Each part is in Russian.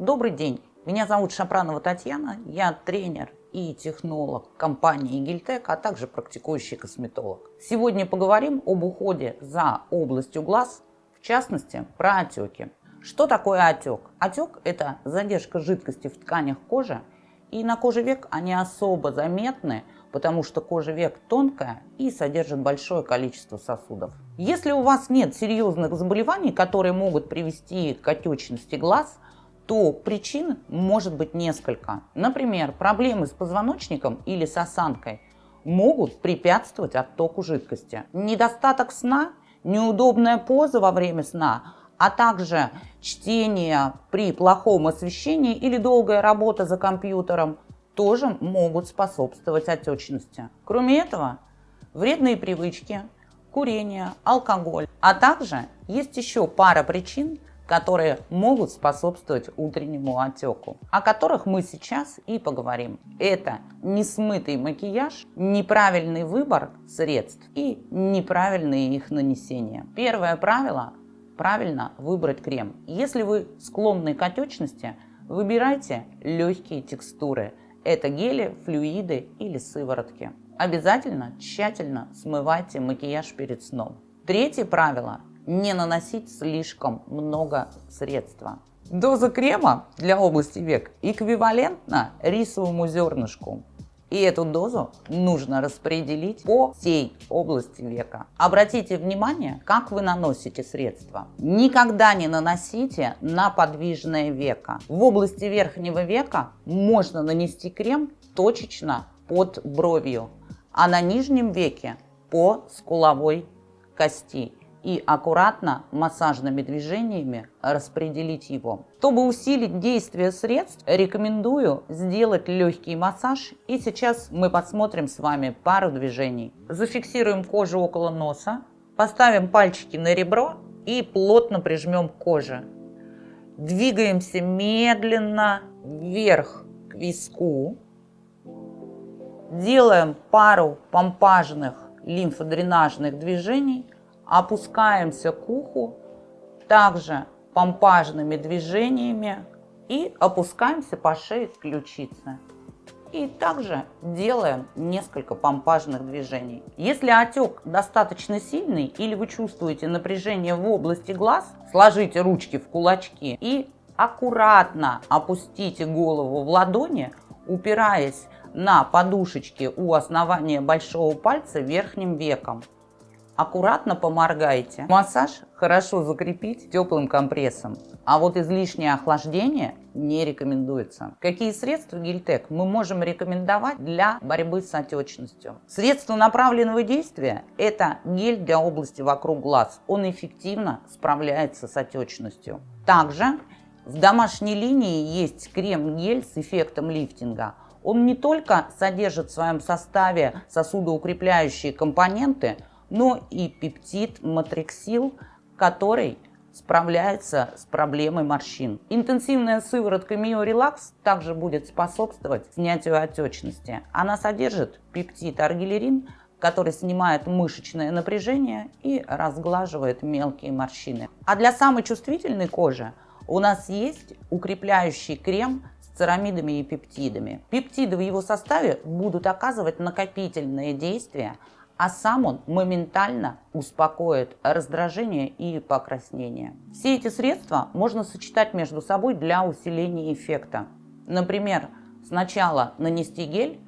Добрый день, меня зовут Шапранова Татьяна, я тренер и технолог компании Гильтек, а также практикующий косметолог. Сегодня поговорим об уходе за областью глаз, в частности про отеки. Что такое отек? Отек – это задержка жидкости в тканях кожи, и на коже век они особо заметны, потому что кожа век тонкая и содержит большое количество сосудов. Если у вас нет серьезных заболеваний, которые могут привести к отечности глаз, то причин может быть несколько. Например, проблемы с позвоночником или с осанкой могут препятствовать оттоку жидкости. Недостаток сна, неудобная поза во время сна, а также чтение при плохом освещении или долгая работа за компьютером тоже могут способствовать отечности. Кроме этого, вредные привычки, курение, алкоголь, а также есть еще пара причин, которые могут способствовать утреннему отеку, о которых мы сейчас и поговорим. Это несмытый макияж, неправильный выбор средств и неправильное их нанесение. Первое правило – правильно выбрать крем. Если вы склонны к отечности, выбирайте легкие текстуры. Это гели, флюиды или сыворотки. Обязательно тщательно смывайте макияж перед сном. Третье правило не наносить слишком много средства. Доза крема для области век эквивалентна рисовому зернышку. И эту дозу нужно распределить по всей области века. Обратите внимание, как вы наносите средства. Никогда не наносите на подвижное веко. В области верхнего века можно нанести крем точечно под бровью, а на нижнем веке по скуловой кости и аккуратно массажными движениями распределить его. Чтобы усилить действие средств, рекомендую сделать легкий массаж. И сейчас мы посмотрим с вами пару движений. Зафиксируем кожу около носа, поставим пальчики на ребро и плотно прижмем к коже. Двигаемся медленно вверх к виску. Делаем пару помпажных лимфодренажных движений – опускаемся к уху, также помпажными движениями и опускаемся по шее к ключице. И также делаем несколько помпажных движений. Если отек достаточно сильный или вы чувствуете напряжение в области глаз, сложите ручки в кулачки и аккуратно опустите голову в ладони, упираясь на подушечки у основания большого пальца верхним веком аккуратно поморгайте. Массаж хорошо закрепить теплым компрессом, а вот излишнее охлаждение не рекомендуется. Какие средства Гильтек мы можем рекомендовать для борьбы с отечностью? Средство направленного действия – это гель для области вокруг глаз. Он эффективно справляется с отечностью. Также в домашней линии есть крем-гель с эффектом лифтинга. Он не только содержит в своем составе сосудоукрепляющие компоненты, но и пептид матриксил, который справляется с проблемой морщин. Интенсивная сыворотка Миорелакс также будет способствовать снятию отечности. Она содержит пептид аргилерин, который снимает мышечное напряжение и разглаживает мелкие морщины. А для самой чувствительной кожи у нас есть укрепляющий крем с церамидами и пептидами. Пептиды в его составе будут оказывать накопительное действие а сам он моментально успокоит раздражение и покраснение. Все эти средства можно сочетать между собой для усиления эффекта. Например, сначала нанести гель,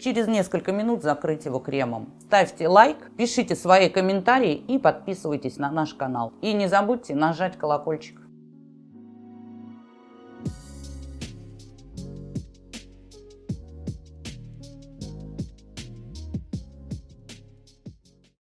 через несколько минут закрыть его кремом. Ставьте лайк, пишите свои комментарии и подписывайтесь на наш канал. И не забудьте нажать колокольчик.